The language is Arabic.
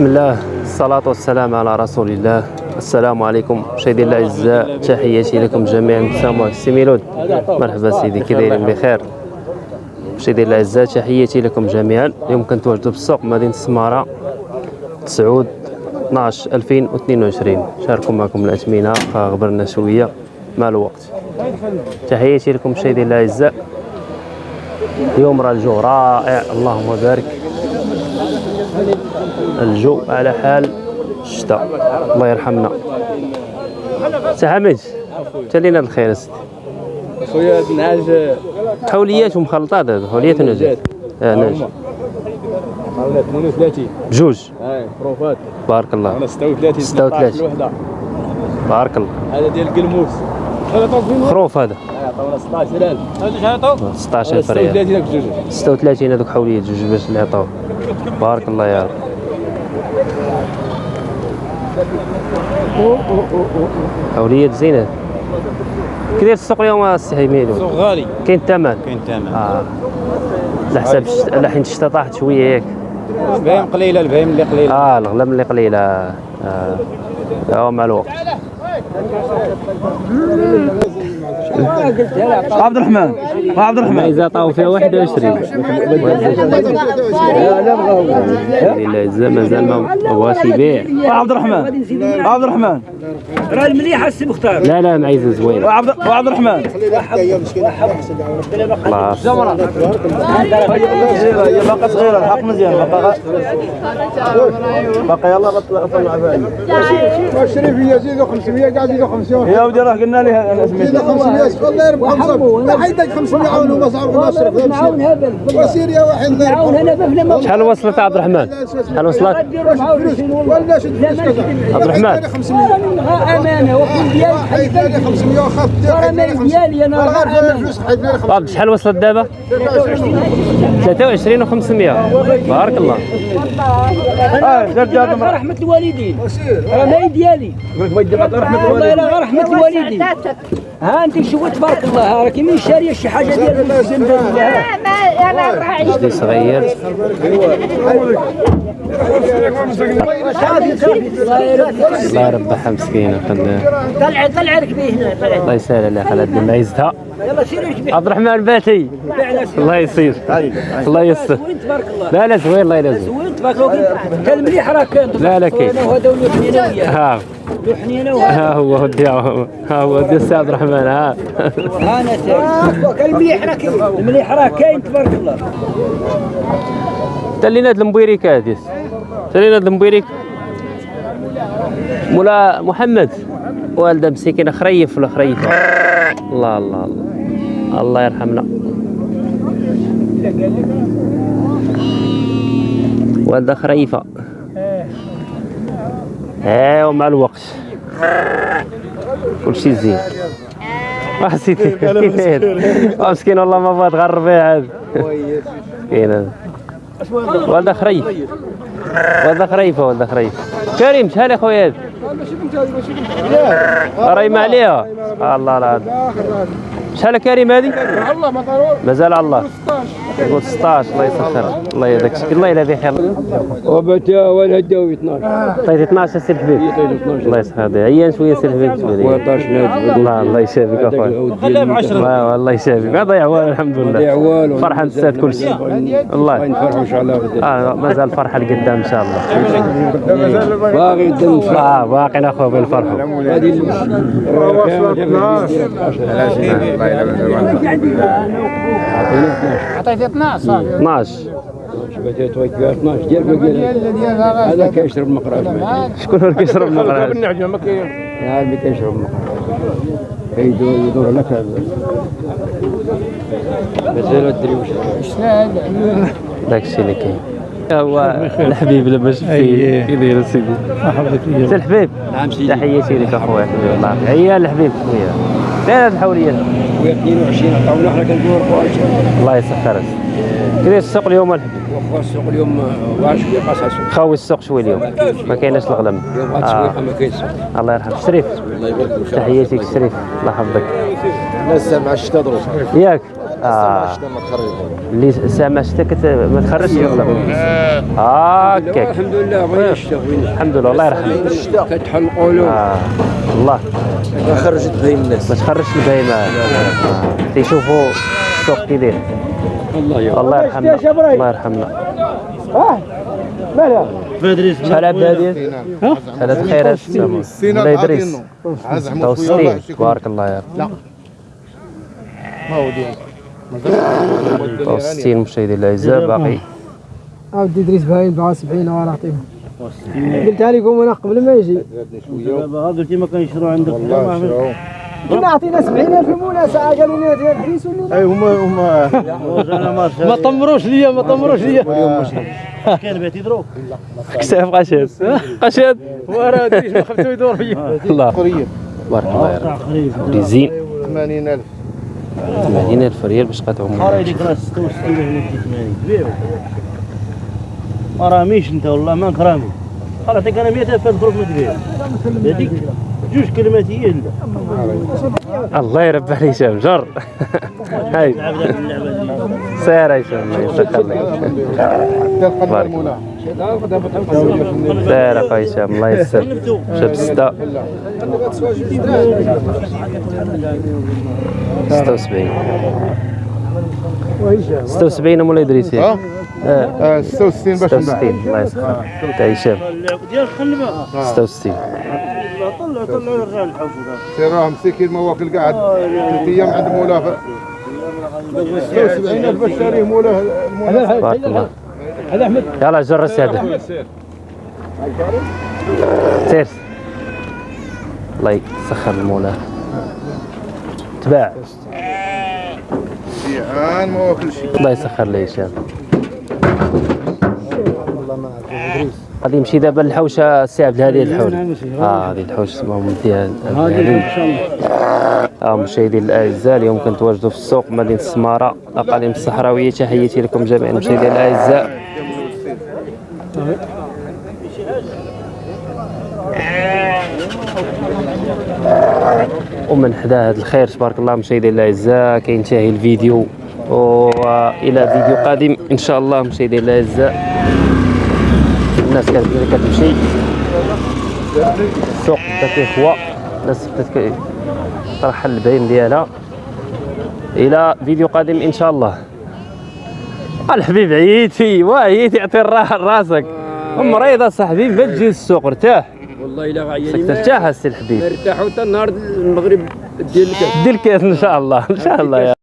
بسم الله. الصلاة والسلام على رسول الله. السلام عليكم. مشاهدينا الأعزاء تحياتي لكم جميعا. سامو سي ميلود مرحبا سيدي. كي دايرين بخير. مشاهدينا الأعزاء تحياتي لكم جميعا. اليوم كنتواجدوا في السوق مدينة السمارة. تسعود 12 2022 شاركوا معكم الأثمنة. غبرنا شوية. مع الوقت؟ تحياتي لكم مشاهدينا الأعزاء اليوم راه الجو رائع. اللهم بارك. الجو على حال الشتاء. الله يرحمنا. سي حميد تالينا الخير اسيدي خويا النعاج حوليات ومخلطات هذا حوليات ونجات آه حوالي 38 بجوج بروفات بارك الله. أنا 36 36. 16 الوحده بارك الله. هذا ديال القلموس خروف هذا. عطاونا 16000 هذا عطاو 16000 ريال 36 داك الجوج 36 هذوك حوليات جوج باش اللي عطاوه بارك الله يا رب. حوليات زينة. كي داير السوق اليوم السي حميد سوق غالي. كاين الثمن كاين ثمن. آه. على حساب على حين الشتا طاحت شوية ياك البهيم قليلة البهيم اللي قليلة. آه الغلام اللي قليلة. آه. مع الوقت. عبد الرحمن عبد الرحمن. إذا طاو فيها 21 لا مازال مازال ما بغاش يبيع عبد الرحمن عبد الرحمن. راه المليحه السي مختار. لا لا معيزه زوينه وعبد وعبد الرحمن. خلاص. هي باقا صغيره الحق مزيان باقا باقا يلا طلع فيها الشريف يزيدوا 500 قاعد يزيدوا 500 يا ودي راه قلنا لها أنا سميتها. 500 والله يربح خمسة لا حيدك 500 عون وما صعب نصرف معاون هبل وسير يا واحد شحال وصلت عبد الرحمن شحال وصلت ولا شد عبد الرحمن 500 أنا امانه وكل ديالي حيد لي 500 وخاف ترى مال ديالي أنا والله راه غير امانه فلوس حيد لي طب شحال وصلت دابا 23 و500 بارك الله آه رحمة الوالدين. راه مال ديالي قلت بغيت دير رحمة والله إلا غير رحمة الوالدين. ها أنت شوف تبارك الله؟ راه كيما شاريه شي حاجة ديال المسلم بالله جدي صغير. الله يربحها مسكينة طلع طلع ركبي هنا الله يسهل عليها يلا سير ركبي عبد الرحمن باتي الله يسير الله الله لا لا زوين الله يلا زوين وين تبارك الله كان مليح راه كان لا، لا، كاين. وهذا ولو حنينه وياه ها حنينه هو ودي ها هو ودي السي عبد الرحمن ها ها. أنا تاعي كان مليح راه كاين. المليح راه كاين تبارك الله. تلينا هاد المبيريك هادي. تلينا هاد المبيريك. مولا محمد. والده مسكينه خريف ولا خريفة؟ الله الله الله. الله يرحمنا. والده خريفة. ايوا مع الوقت. كل شيء زين واه سيدي. آه، مسكين. والله ما بغات غير الربيع هذا. مسكين هذا والده خريف. والده خريفة والده خريف. كريم شحال يا خويا؟ هذا راهي ما عليها. الله لا شحال يا كريم هذه؟ الله ما مازال على الله. 16 الله يسخر الله يهديك شكل الله يلا خير وبتا ولا هداوي 12 طيب 12 سي الحبيب الله يسخر عيان شوية سي الحبيب شوية 14 نادي الله الله يشافيك اخويا خليها ب 10 الله يشافيك ما ضيع والو الحمد لله والو فرحه نسات كل شيء الله نفرحوا ان شاء الله آه مازال فرحه لقدام ان شاء الله باغي الدم آه باقي اخويا بين فرحه هذه عطيت 12 صافي. 12 بدات فيها 12 ديال هذا كيشرب مقراش شكون اللي كيشرب مقراش النعجه ما كاين هذا اللي كيشرب مقراش كيدور يدور لك مازال الدري واش داك الشيء اللي كاين. هو الحبيب لما شفتيه أيه. كي داير سيدي سي الحبيب. نعم سيدي. تحياتي لك أخويا. حبيبي الله عيا الحبيب خويا. فين هاد خويا 22 عطاونا حنا كندور الله يسخر كي داير السوق اليوم الحبيب واخا السوق اليوم واعر شوية قاصه السوق خاوي السوق شوي اليوم. ما كايناش الغلم اليوم هاد آه. ما كاينش. الله يرحم. شريف. الله يبارك فيك. تحياتي لك شريف الله يحفظك. لسه مع الشتا ضروس ياك. آه اللي كت... ما تخرجش هكاك الحمد لله الشتاء الحمد لله الله يرحمه تتحل قولوا آه. الله ما خرجت بين الناس ما تخرجش آه. تيشوفوا السوق كي داير الله يرحمه الله يرحمنا الله يرحمنا شحال عبد هادي ثلاث خيرات الله يدريس 66 تبارك الله يا رب ما هو ديال 66 مشاهدي الأعزاء باقي. عاود إدريس باين 74 وأنا نعطيهم قلتها لكم أنا قبل ما يجي؟ قلتي ما كنشرو عندك كنا عطينا 70000 المولى ساعة قالوا لنا ديال أدريس ولا أي هما هما ما طمروش ليا ما طمروش ليا. كان بيتي دروك كتاب قشاد. قشاد. وراه أدريس ما خفتو يدور فيا. الله. قريه تبارك الله يا رب ريزين 80000 80000 ريال باش قطعهم قراي ديك راه 66 هنا 80 كبير ما راميش أنت والله ما كرامي. قال عطيك أنا 100000 دروك ما تبيع هذيك جوج كلمات هي الله يربح لي جر. هاي. سير هشام الله يسخر لك المولى سير اخويا هشام الله يسر. شاب ستة. 76 76 مولاي ادريس آه. آه آه، 66 باش نباع. 66 الله يسخر تاع هشام خلي بقى 66 طلع طلع يرجع الحوش سير راه مسكين ما واكل قاعد. ثلاث أيام عند مولاه 76000 باش شاريه مولاه المولاه تبارك الله هذا احمد يلا جرس هذا سير الله يسخر المولى. تباع. جيعان ما واكل شيء. الله يسخر لي هشام غادي يمشي دابا الحوشه السي عبد الهادي الحول آه هذه الحوش اسمهم فيها هذه آه مشاهدي الأعزاء اليوم كنتواجدوا في السوق مدينة السمارة الاقاليم الصحراوية. تحياتي لكم جميعا مشاهدي الأعزاء. ومن حدا هذا الخير تبارك الله مشاهدي الأعزاء. كينتهي الفيديو. والى فيديو قادم إن شاء الله مشاهدي الأعزاء. الناس كتمشي. السوق بدات كيخوى الناس بدات ترحل البهيم ديالها. إلى فيديو قادم إن شاء الله. الحبيب عييتي وعييتي يعطي الراحه لراسك مريضه صاحبي ما تجي للسوق ارتاح. والله إلا غاياني ترتاح السي الحبيب. ارتاحوا حتى النهار المغرب ديال الكاس. دير الكاس إن شاء الله إن شاء الله يا